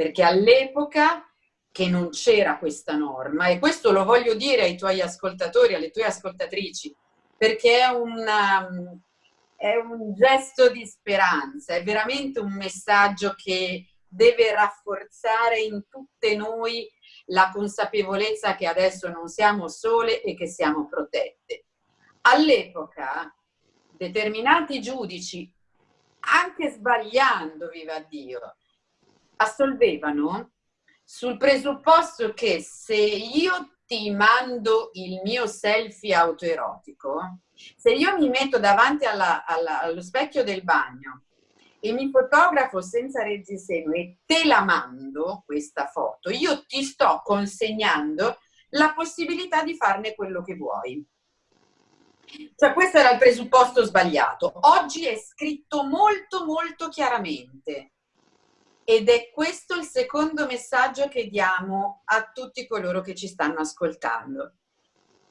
perché all'epoca che non c'era questa norma e questo lo voglio dire ai tuoi ascoltatori, alle tue ascoltatrici, perché è, una, è un gesto di speranza, è veramente un messaggio che deve rafforzare in tutte noi la consapevolezza che adesso non siamo sole e che siamo protette. All'epoca determinati giudici, anche sbagliando, viva Dio, assolvevano sul presupposto che se io ti mando il mio selfie autoerotico, se io mi metto davanti alla, alla, allo specchio del bagno e mi fotografo senza reggiseno e te la mando questa foto, io ti sto consegnando la possibilità di farne quello che vuoi. Cioè questo era il presupposto sbagliato. Oggi è scritto molto molto chiaramente ed è questo il secondo messaggio che diamo a tutti coloro che ci stanno ascoltando.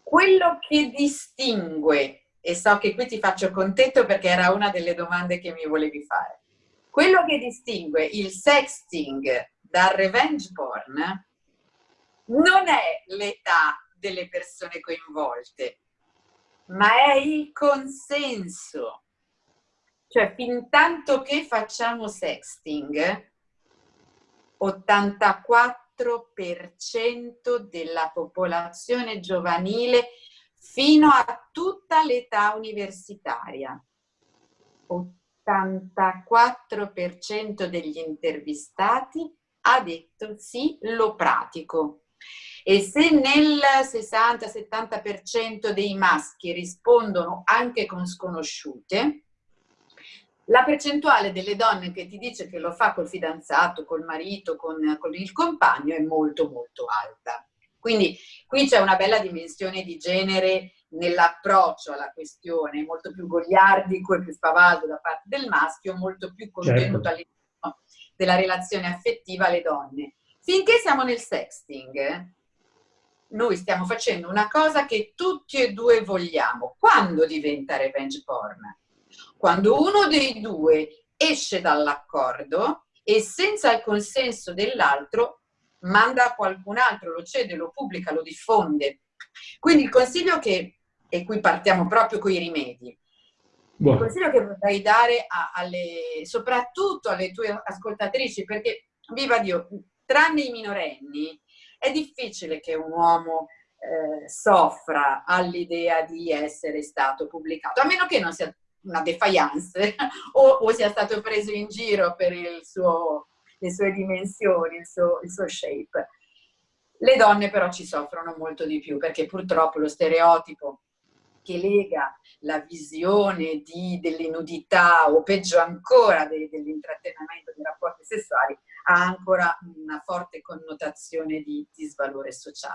Quello che distingue, e so che qui ti faccio contento perché era una delle domande che mi volevi fare, quello che distingue il sexting dal revenge porn non è l'età delle persone coinvolte, ma è il consenso. Cioè, fin tanto che facciamo sexting, 84% della popolazione giovanile fino a tutta l'età universitaria. 84% degli intervistati ha detto sì, lo pratico. E se nel 60-70% dei maschi rispondono anche con sconosciute, la percentuale delle donne che ti dice che lo fa col fidanzato, col marito, con, con il compagno è molto molto alta. Quindi qui c'è una bella dimensione di genere nell'approccio alla questione, molto più goliardico e più spavaldo da parte del maschio, molto più contenuto certo. all'interno della relazione affettiva alle donne. Finché siamo nel sexting, noi stiamo facendo una cosa che tutti e due vogliamo. Quando diventa revenge porn? Quando uno dei due esce dall'accordo e senza il consenso dell'altro manda a qualcun altro, lo cede, lo pubblica, lo diffonde. Quindi il consiglio che, e qui partiamo proprio con i rimedi, Buono. il consiglio che vorrei dare a, alle, soprattutto alle tue ascoltatrici, perché viva Dio, tranne i minorenni, è difficile che un uomo eh, soffra all'idea di essere stato pubblicato, a meno che non sia una defiance o, o, sia stato preso in giro per suo, le sue dimensioni, il suo, il suo shape. Le donne però ci soffrono molto di più perché purtroppo lo stereotipo che lega la visione delle nudità o peggio ancora de, dell'intrattenimento dei rapporti sessuali ha ancora una forte connotazione di disvalore sociale.